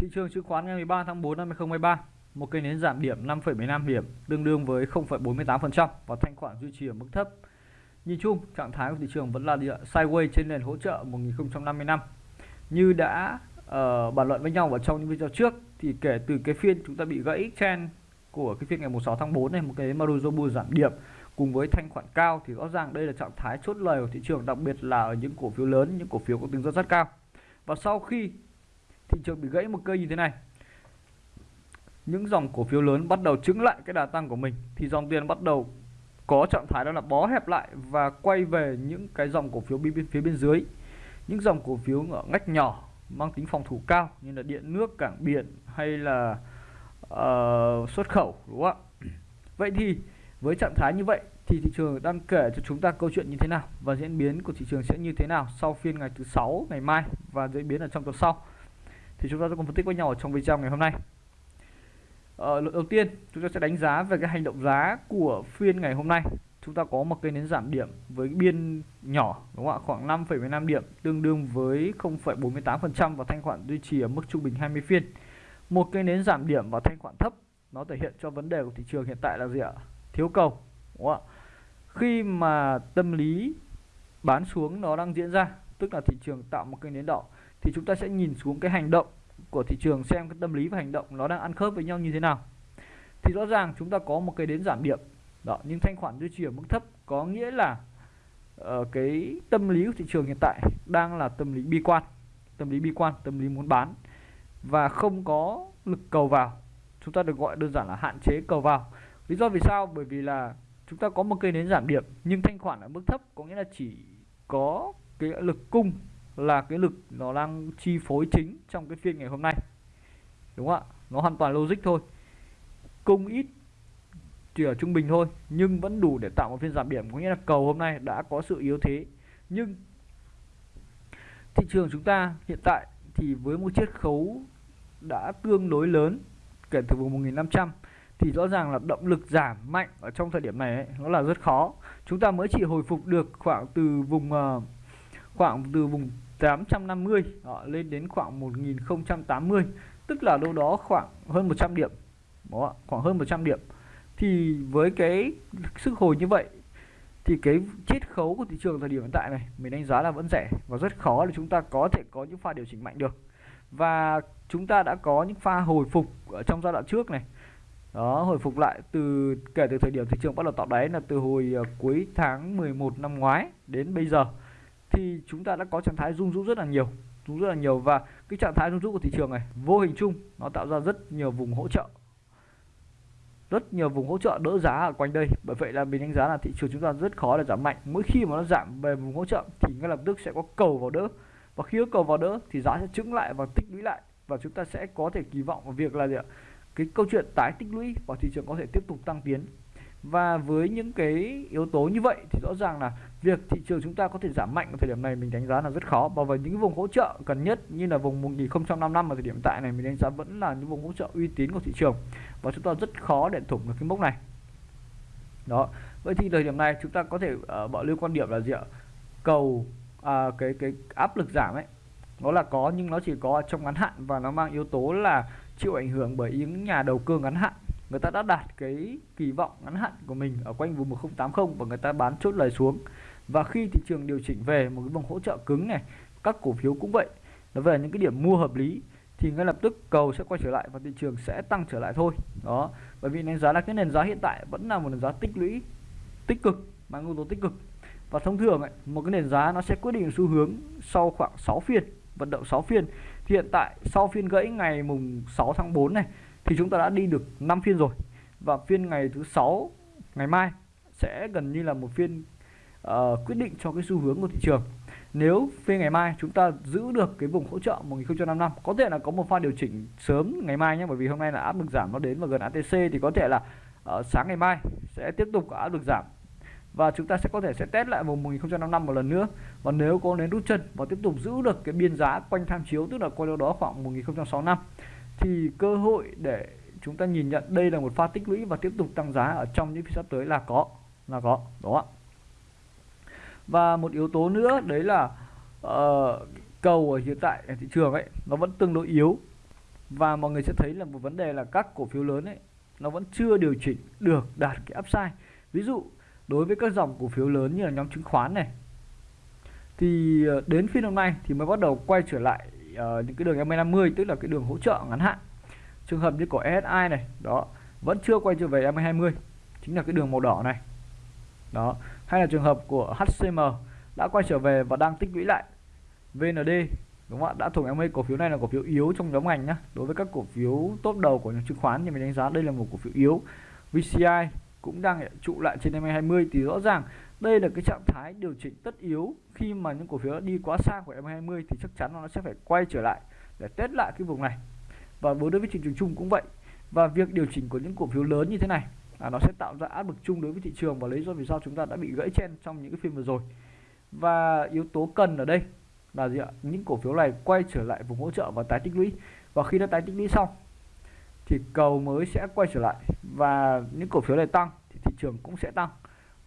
Thị trường chứng khoán ngày 13 tháng 4 năm 2023, một cây nến giảm điểm 5,15 điểm, tương đương với 0,48% và thanh khoản duy trì ở mức thấp. Nhìn chung, trạng thái của thị trường vẫn là địa sideways trên nền hỗ trợ 1055. Như đã uh, bàn luận với nhau ở trong những video trước thì kể từ cái phiên chúng ta bị gãy trend của cái phiên ngày 16 tháng 4 này một cái Marujo giảm điểm cùng với thanh khoản cao thì rõ ràng đây là trạng thái chốt lời của thị trường đặc biệt là ở những cổ phiếu lớn những cổ phiếu có tính rất rất cao và sau khi thị trường bị gãy một cây như thế này. Những dòng cổ phiếu lớn bắt đầu chứng lại cái đà tăng của mình thì dòng tiền bắt đầu có trạng thái đó là bó hẹp lại và quay về những cái dòng cổ phiếu bên phía bên dưới. Những dòng cổ phiếu ở ngách nhỏ mang tính phòng thủ cao như là điện nước cảng biển hay là uh, xuất khẩu đúng không ạ? Vậy thì với trạng thái như vậy thì thị trường đang kể cho chúng ta câu chuyện như thế nào và diễn biến của thị trường sẽ như thế nào sau phiên ngày thứ sáu ngày mai và diễn biến ở trong tuần sau? Thì chúng ta sẽ cùng phân tích với nhau ở trong video ngày hôm nay. Ờ, đầu tiên chúng ta sẽ đánh giá về cái hành động giá của phiên ngày hôm nay. Chúng ta có một cây nến giảm điểm với biên nhỏ đúng không ạ? Khoảng 5,15 điểm tương đương với 0,48% và thanh khoản duy trì ở mức trung bình 20 phiên. Một cây nến giảm điểm và thanh khoản thấp nó thể hiện cho vấn đề của thị trường hiện tại là gì ạ? Thiếu cầu đúng không ạ? Khi mà tâm lý bán xuống nó đang diễn ra tức là thị trường tạo một cây nến đỏ thì chúng ta sẽ nhìn xuống cái hành động của thị trường xem cái tâm lý và hành động nó đang ăn khớp với nhau như thế nào. Thì rõ ràng chúng ta có một cái đến giảm điểm đó nhưng thanh khoản duy trì ở mức thấp có nghĩa là uh, cái tâm lý của thị trường hiện tại đang là tâm lý bi quan tâm lý bi quan tâm lý muốn bán và không có lực cầu vào. Chúng ta được gọi đơn giản là hạn chế cầu vào. Lý do vì sao? Bởi vì là chúng ta có một cây nến giảm điểm nhưng thanh khoản ở mức thấp có nghĩa là chỉ có cái lực cung là cái lực nó đang chi phối chính trong cái phiên ngày hôm nay. Đúng không ạ? Nó hoàn toàn logic thôi. Cung ít chỉ ở trung bình thôi nhưng vẫn đủ để tạo một phiên giảm điểm. Có nghĩa là cầu hôm nay đã có sự yếu thế. Nhưng thị trường chúng ta hiện tại thì với một chiết khấu đã tương đối lớn kể từ vùng 1500 thì rõ ràng là động lực giảm mạnh ở trong thời điểm này ấy, nó là rất khó. Chúng ta mới chỉ hồi phục được khoảng từ vùng uh, khoảng từ vùng 850 đó, lên đến khoảng 1080 tức là đâu đó khoảng hơn 100 điểm đó, khoảng hơn 100 điểm. Thì với cái sức hồi như vậy thì cái chiết khấu của thị trường thời điểm hiện tại này mình đánh giá là vẫn rẻ và rất khó để chúng ta có thể có những pha điều chỉnh mạnh được. Và chúng ta đã có những pha hồi phục ở trong giai đoạn trước này. Đó hồi phục lại từ kể từ thời điểm thị trường bắt đầu tạo đáy là từ hồi ờ, cuối tháng 11 năm ngoái đến bây giờ thì chúng ta đã có trạng thái rung rũ rất là nhiều, rung rất là nhiều. Và cái trạng thái rung rũ của thị trường này, vô hình chung, nó tạo ra rất nhiều vùng hỗ trợ. Rất nhiều vùng hỗ trợ đỡ giá ở quanh đây. Bởi vậy là mình đánh giá là thị trường chúng ta rất khó để giảm mạnh. Mỗi khi mà nó giảm về vùng hỗ trợ, thì ngay lập tức sẽ có cầu vào đỡ. Và khi có cầu vào đỡ, thì giá sẽ trứng lại và tích lũy lại. Và chúng ta sẽ có thể kỳ vọng vào việc là gì ạ? Cái câu chuyện tái tích lũy và thị trường có thể tiếp tục tăng tiến. Và với những cái yếu tố như vậy, thì rõ ràng là việc thị trường chúng ta có thể giảm mạnh ở thời điểm này mình đánh giá là rất khó. Và với những vùng hỗ trợ cần nhất như là vùng 1055 ở thời điểm tại này mình đánh giá vẫn là những vùng hỗ trợ uy tín của thị trường. Và chúng ta rất khó để thủng được cái mốc này. Đó. Vậy thì thời điểm này chúng ta có thể ờ, uh, bảo lưu quan điểm là gì ạ? Cầu à, cái cái áp lực giảm ấy nó là có nhưng nó chỉ có trong ngắn hạn và nó mang yếu tố là chịu ảnh hưởng bởi những nhà đầu cơ ngắn hạn. Người ta đã đạt cái kỳ vọng ngắn hạn của mình ở quanh vùng 1080 và người ta bán chốt lời xuống và khi thị trường điều chỉnh về một cái vùng hỗ trợ cứng này các cổ phiếu cũng vậy. Nó về những cái điểm mua hợp lý thì ngay lập tức cầu sẽ quay trở lại và thị trường sẽ tăng trở lại thôi. Đó bởi vì đánh giá là cái nền giá hiện tại vẫn là một nền giá tích lũy tích cực mang yếu tố tích cực. Và thông thường ấy, một cái nền giá nó sẽ quyết định xu hướng sau khoảng 6 phiên vận động 6 phiên. Thì hiện tại sau phiên gãy ngày mùng 6 tháng 4 này thì chúng ta đã đi được 5 phiên rồi. Và phiên ngày thứ sáu ngày mai sẽ gần như là một phiên uh, quyết định cho cái xu hướng của thị trường. Nếu phiên ngày mai chúng ta giữ được cái vùng hỗ trợ 1055 có thể là có một pha điều chỉnh sớm ngày mai nhé bởi vì hôm nay là áp lực giảm nó đến và gần ATC thì có thể là uh, sáng ngày mai sẽ tiếp tục có áp lực giảm. Và chúng ta sẽ có thể sẽ test lại vùng 1055 một lần nữa. Và nếu có đến rút chân và tiếp tục giữ được cái biên giá quanh tham chiếu tức là quanh đâu đó khoảng 1065 thì cơ hội để chúng ta nhìn nhận đây là một pha tích lũy và tiếp tục tăng giá ở trong những phiên sắp tới là có là có đó và một yếu tố nữa đấy là uh, cầu ở hiện tại ở thị trường ấy nó vẫn tương đối yếu. Và mọi người sẽ thấy là một vấn đề là các cổ phiếu lớn ấy nó vẫn chưa điều chỉnh được đạt cái upside. Ví dụ đối với các dòng cổ phiếu lớn như là nhóm chứng khoán này thì ờ, đến phiên hôm nay thì mới bắt đầu quay trở lại uh, những cái đường MA50 tức là cái đường hỗ trợ ngắn hạn. Trường hợp như của SI này đó vẫn chưa quay trở về MA20 chính là cái đường màu đỏ này đó. Hay là trường hợp của HCM đã quay trở về và đang tích lũy lại. VND đúng không ạ? Đã thuộc MA cổ phiếu này là cổ phiếu yếu trong nhóm ngành nhá. Đối với các cổ phiếu top đầu của những chứng khoán thì mình đánh giá đây là một cổ phiếu yếu. VCI cũng đang trụ lại trên MA20 thì rõ ràng đây là cái trạng thái điều chỉnh tất yếu. Khi mà những cổ phiếu đi quá xa của MA20 thì chắc chắn nó sẽ phải quay trở lại để test lại cái vùng này. Và đối với thị trường chung cũng vậy. Và việc điều chỉnh của những cổ phiếu lớn như thế này à, nó sẽ tạo ra áp lực chung đối với thị trường và lý do vì sao chúng ta đã bị gãy chen trong những cái phiên vừa rồi. Và yếu tố cần ở đây là gì ạ? Những cổ phiếu này quay trở lại vùng hỗ trợ và tái tích lũy. Và khi nó tái tích lũy xong thì cầu mới sẽ quay trở lại và những cổ phiếu này tăng thì thị trường cũng sẽ tăng.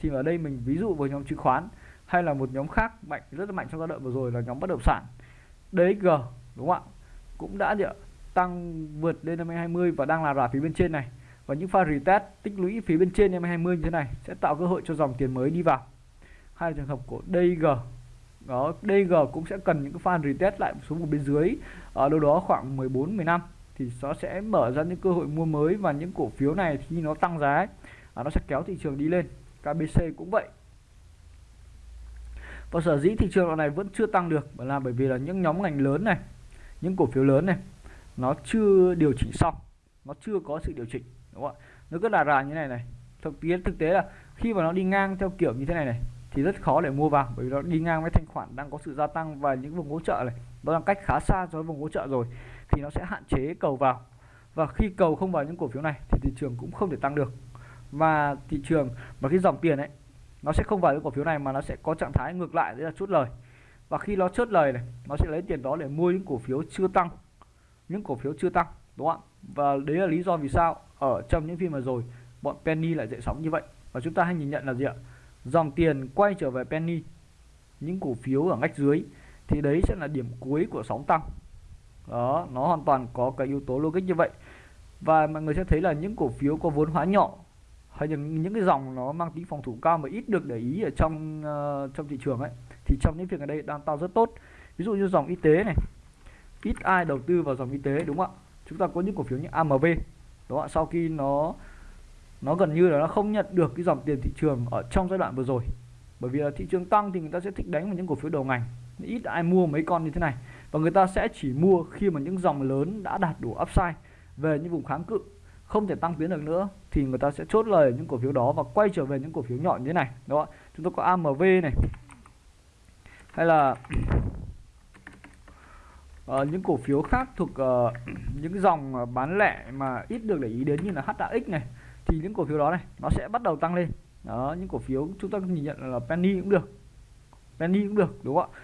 Thì ở đây mình ví dụ với nhóm chứng khoán hay là một nhóm khác mạnh rất là mạnh trong giai đoạn vừa rồi là nhóm bất động sản. DXG đúng không ạ? Cũng đã gì ạ? Tăng vượt lên năm 20 và đang là rà phía bên trên này và những pha retest tích lũy phía bên trên năm 20 như thế này sẽ tạo cơ hội cho dòng tiền mới đi vào. Hai trường hợp của DG đó DG cũng sẽ cần những cái pha retest lại xuống một bên dưới. Ở đâu đó khoảng 14 15 thì nó sẽ mở ra những cơ hội mua mới và những cổ phiếu này khi nó tăng giá ấy, à, nó sẽ kéo thị trường đi lên. KBC cũng vậy. Và sở dĩ thị trường này vẫn chưa tăng được là bởi vì là những nhóm ngành lớn này những cổ phiếu lớn này nó chưa điều chỉnh xong nó chưa có sự điều chỉnh đúng không ạ? Nó cứ là rà như này này. Thực tế thực tế là khi mà nó đi ngang theo kiểu như thế này này, thì rất khó để mua vào, bởi vì nó đi ngang với thanh khoản đang có sự gia tăng và những vùng hỗ trợ này, nó đang cách khá xa so với vùng hỗ trợ rồi, thì nó sẽ hạn chế cầu vào. Và khi cầu không vào những cổ phiếu này, thì thị trường cũng không thể tăng được. Và thị trường và cái dòng tiền ấy, nó sẽ không vào những cổ phiếu này mà nó sẽ có trạng thái ngược lại, đấy là chốt lời. Và khi nó chốt lời này, nó sẽ lấy tiền đó để mua những cổ phiếu chưa tăng. Những cổ phiếu chưa tăng, đúng không ạ? Và đấy là lý do vì sao ở trong những phim mà rồi bọn penny lại dậy sóng như vậy. Và chúng ta hay nhìn nhận là gì ạ? Dòng tiền quay trở về penny những cổ phiếu ở ngách dưới thì đấy sẽ là điểm cuối của sóng tăng. Đó nó hoàn toàn có cái yếu tố logic như vậy. Và mọi người sẽ thấy là những cổ phiếu có vốn hóa nhỏ hay những những cái dòng nó mang tính phòng thủ cao mà ít được để ý ở trong uh, trong thị trường ấy thì trong những việc ở đây đang tạo rất tốt. Ví dụ như dòng y tế này ít ai đầu tư vào dòng y tế đúng không ạ? Chúng ta có những cổ phiếu như AMV đúng không ạ sau khi nó nó gần như là nó không nhận được cái dòng tiền thị trường ở trong giai đoạn vừa rồi. Bởi vì là thị trường tăng thì người ta sẽ thích đánh vào những cổ phiếu đầu ngành. Ít ai mua mấy con như thế này. Và người ta sẽ chỉ mua khi mà những dòng lớn đã đạt đủ upside về những vùng kháng cự. Không thể tăng tiến được nữa thì người ta sẽ chốt lời những cổ phiếu đó và quay trở về những cổ phiếu nhỏ như thế này. Đó, chúng ta có AMV này. Hay là uh, những cổ phiếu khác thuộc uh, những dòng ờ, bán lẻ mà ít được để ý đến như là HAX này thì những cổ phiếu đó này nó sẽ bắt đầu tăng lên. Đó những cổ phiếu chúng ta nhìn nhận là penny cũng được. Penny cũng được đúng không ạ?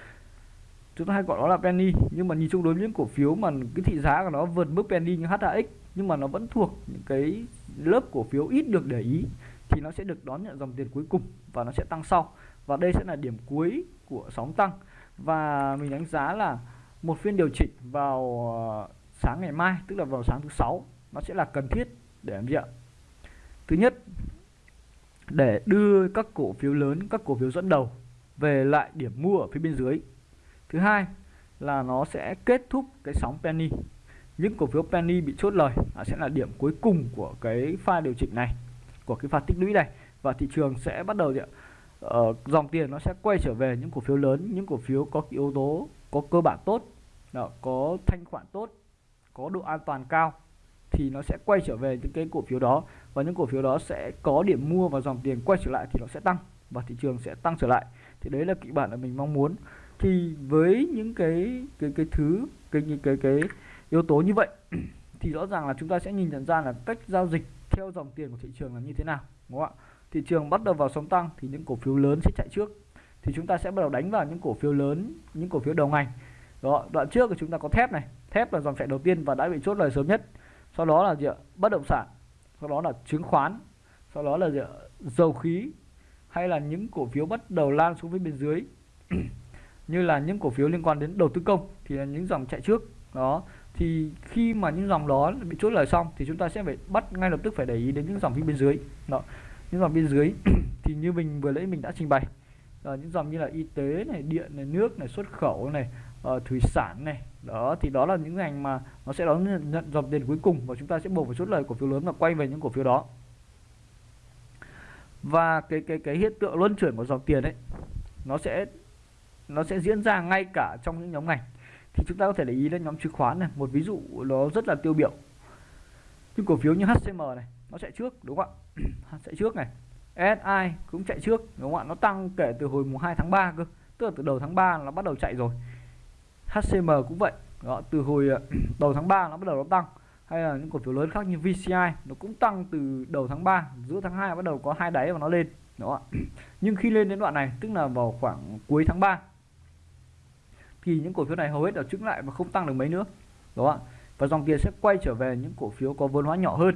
Chúng ta hay gọi nó là penny nhưng mà nhìn chung đối với những cổ phiếu mà cái thị giá của nó vượt mức penny như HAX nhưng mà nó vẫn thuộc những cái lớp cổ phiếu ít được để ý thì nó sẽ được đón nhận dòng tiền cuối cùng và nó sẽ tăng sau. Và đây sẽ là điểm cuối của sóng tăng. Và mình đánh giá là một phiên điều chỉnh vào ờ, sáng ngày mai tức là vào sáng thứ sáu nó sẽ là cần thiết để làm gì ạ? Thứ nhất để đưa các cổ phiếu lớn các cổ phiếu dẫn đầu về lại điểm mua ở phía bên dưới. Thứ hai là nó sẽ kết thúc cái sóng penny. Những cổ phiếu penny bị chốt lời sẽ là điểm cuối cùng của cái pha điều chỉnh này của cái pha tích lũy này. Và thị trường sẽ bắt đầu gì uh, dòng tiền nó sẽ quay trở về những cổ phiếu lớn những cổ phiếu có yếu tố có cơ bản tốt đó, có thanh khoản tốt có độ an toàn cao thì nó sẽ quay trở về những cái cổ phiếu đó và những cổ phiếu đó sẽ có điểm mua và dòng tiền quay trở lại thì nó sẽ tăng và thị trường sẽ tăng trở lại. Thì đấy là kịch bản mà mình mong muốn. Thì với những cái cái cái thứ cái cái cái, cái yếu tố như vậy thì rõ ràng là chúng ta sẽ nhìn nhận ra là cách giao dịch theo dòng tiền của thị trường là như thế nào đúng không ạ? Thị trường bắt đầu vào sóng tăng thì những cổ phiếu lớn sẽ chạy trước. Thì chúng ta sẽ bắt đầu đánh vào những cổ phiếu lớn những cổ phiếu đầu ngành đó đoạn trước thì chúng ta có thép này. Thép là dòng chảy đầu tiên và đã bị chốt lời sớm nhất. Sau đó là gì ạ? Bất động sản. Sau đó là chứng khoán. Sau đó là gì ạ? dầu khí. Hay là những cổ phiếu bắt đầu lan xuống phía bên dưới. Như là những cổ phiếu liên quan đến đầu tư công thì là những dòng chạy trước. Đó. Thì khi mà những dòng đó bị chốt lời xong thì chúng ta sẽ phải bắt ngay lập tức phải để ý đến những dòng phía bên dưới. Đó. Những dòng bên dưới thì như mình vừa nãy mình đã trình bày. Đó, những dòng như là y tế này điện này nước này xuất khẩu này uh, thủy sản này. Đó thì đó là những ngành mà nó sẽ đón nhận, nhận dòng tiền cuối cùng và chúng ta sẽ buộc phải chốt lời cổ phiếu lớn và quay về những cổ phiếu đó. Và cái cái cái hiện tượng luân chuyển của dòng tiền ấy nó sẽ nó sẽ diễn ra ngay cả trong những nhóm ngành. Thì chúng ta có thể để ý đến nhóm chứng khoán này một ví dụ nó rất là tiêu biểu. Những cổ phiếu như HCM này nó chạy trước đúng không ạ? Chạy trước này. SI cũng chạy trước đúng không ạ? Nó tăng kể từ hồi mùng 2 tháng 3 cơ tức là từ đầu tháng 3 nó bắt đầu chạy rồi. HCM cũng vậy. Đó, từ hồi ờ, đầu tháng 3 nó bắt đầu nó tăng hay là những cổ phiếu lớn khác như VCI nó cũng tăng từ đầu tháng 3 giữa tháng 2 bắt đầu có hai đáy và nó lên. Đó. Nhưng khi lên đến đoạn này tức là vào khoảng cuối tháng 3 thì những cổ phiếu này hầu hết đều trứng lại và không tăng được mấy nữa. Đó. Và dòng tiền sẽ quay trở về những cổ phiếu có vốn hóa nhỏ hơn.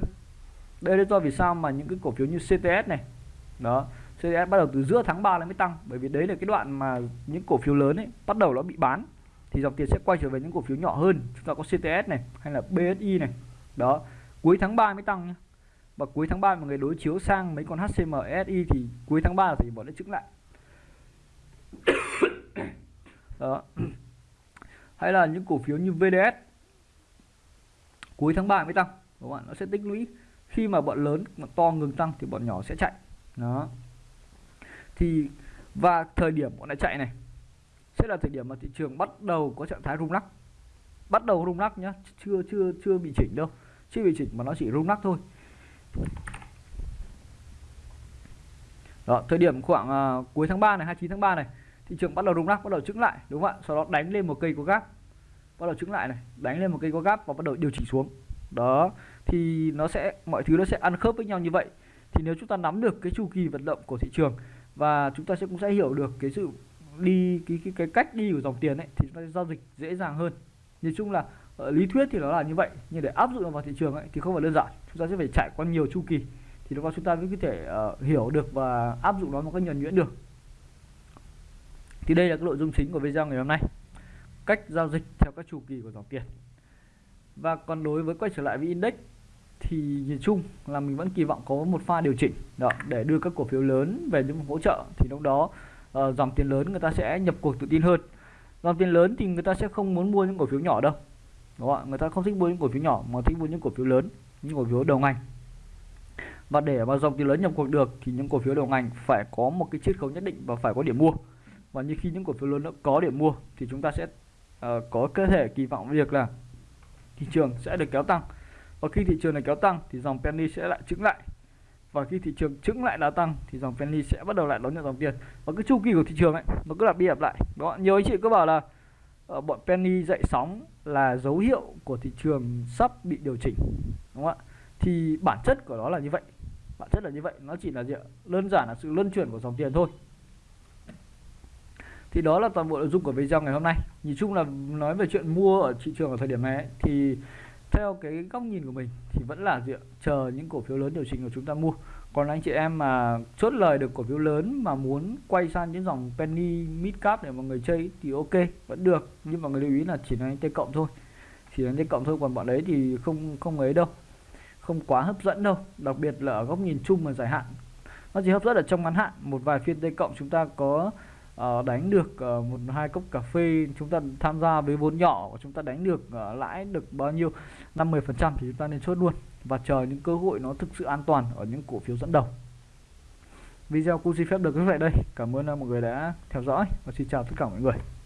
Đây là do vì sao mà những cái cổ phiếu như CTS này đó CTS bắt đầu từ giữa tháng 3 mới tăng. Bởi vì đấy là cái đoạn mà những cổ phiếu lớn ấy bắt đầu nó bị bán thì dòng tiền sẽ quay trở về những cổ phiếu nhỏ hơn. Chúng ta có CTS này, hay là BSI này. Đó, cuối tháng 3 mới tăng nhé và cuối tháng 3 mà người đối chiếu sang mấy con HCM SI thì cuối tháng 3 thì bọn nó chứng lại. Đó. Hay là những cổ phiếu như VDS cuối tháng 3 mới tăng. Các bạn nó sẽ tích lũy. Khi mà bọn lớn bọn to ngừng tăng thì bọn nhỏ sẽ chạy. Đó. Thì, và thời điểm bọn đã chạy này sẽ là thời điểm mà thị trường bắt đầu có trạng thái rung lắc. Bắt đầu rung lắc nhá chưa chưa chưa bị chỉnh đâu. Chưa bị chỉnh mà nó chỉ rung lắc thôi. Đó thời điểm khoảng uh, cuối tháng 3 này 29 tháng 3 này thị trường bắt đầu rung lắc bắt đầu trứng lại đúng không ạ? Sau đó đánh lên một cây có gáp. Bắt đầu trứng lại này đánh lên một cây có gáp và bắt đầu điều chỉnh xuống. Đó thì nó sẽ mọi thứ nó sẽ ăn khớp với nhau như vậy. Thì nếu chúng ta nắm được cái chu kỳ vận động của thị trường và chúng ta sẽ cũng sẽ hiểu được cái sự đi cái cái, cái cách đi của dòng tiền ấy thì chúng ta giao dịch dễ dàng hơn. Nhìn chung là ở lý thuyết thì nó là như vậy nhưng để áp dụng vào thị trường ấy thì không phải đơn giản. Chúng ta sẽ phải trải qua nhiều chu kỳ thì lúc đó chúng ta mới có thể uh, hiểu được và áp dụng nó một cách nhuần nhuyễn được. Thì đây là cái nội dung chính của video ngày hôm nay. Cách giao dịch theo các chu kỳ của dòng tiền. Và còn đối với quay trở lại với index thì nhìn chung là mình vẫn kỳ vọng có một pha điều chỉnh. Đó để đưa các cổ phiếu lớn về những hỗ trợ thì lúc đó uh, dòng tiền lớn người ta sẽ nhập cuộc tự tin hơn. Dòng tiền lớn thì người ta sẽ không muốn mua những cổ phiếu nhỏ đâu. Đúng không người ta không thích mua những cổ phiếu nhỏ mà thích mua những cổ phiếu lớn những cổ phiếu đầu ngành. Và để mà dòng tiền lớn nhập cuộc được thì những cổ phiếu đầu ngành phải có một cái chiết khấu nhất định và phải có điểm mua. Và như khi những cổ phiếu lớn đã có điểm mua thì chúng ta sẽ uh, có cơ thể kỳ vọng việc là thị trường sẽ được kéo tăng. Và khi thị trường này kéo tăng thì dòng penny sẽ lại trứng lại và khi thị trường trứng lại đá tăng thì dòng penny sẽ bắt đầu lại đón nhận dòng tiền và cái chu kỳ của thị trường ấy nó cứ lặp đi lặp lại. Đó nhiều anh chị cứ bảo là uh, bọn penny dậy sóng là dấu hiệu của thị trường sắp bị điều chỉnh đúng không ạ? Thì bản chất của nó là như vậy. Bản chất là như vậy nó chỉ là gì ạ? đơn giản là sự luân chuyển của dòng tiền thôi. Thì đó là toàn bộ nội dung của video ngày hôm nay. Nhìn chung là nói về chuyện mua ở thị trường ở thời điểm này ấy, thì theo cái góc nhìn của mình thì vẫn là dựa chờ những cổ phiếu lớn điều chỉnh của chúng ta mua. Còn anh chị em mà chốt lời được cổ phiếu lớn mà muốn quay sang những dòng penny, mid cap để mọi người chơi thì ok, vẫn được. Nhưng mà người lưu ý là chỉ là t cộng thôi. Chỉ là t cộng thôi, còn bọn đấy thì không không ấy đâu. Không quá hấp dẫn đâu. Đặc biệt là ở góc nhìn chung và dài hạn. Nó chỉ hấp dẫn ở trong ngắn hạn. Một vài phiên t cộng chúng ta có uh, đánh được uh, một hai cốc cà phê chúng ta tham gia với vốn nhỏ chúng ta đánh được uh, lãi được bao nhiêu? 50 phần trăm thì chúng ta nên chốt luôn và chờ những cơ hội nó thực sự an toàn ở những cổ phiếu dẫn đầu. Video cũng xin phép được kết vậy đây. Cảm ơn mọi người đã theo dõi và xin chào tất cả mọi người.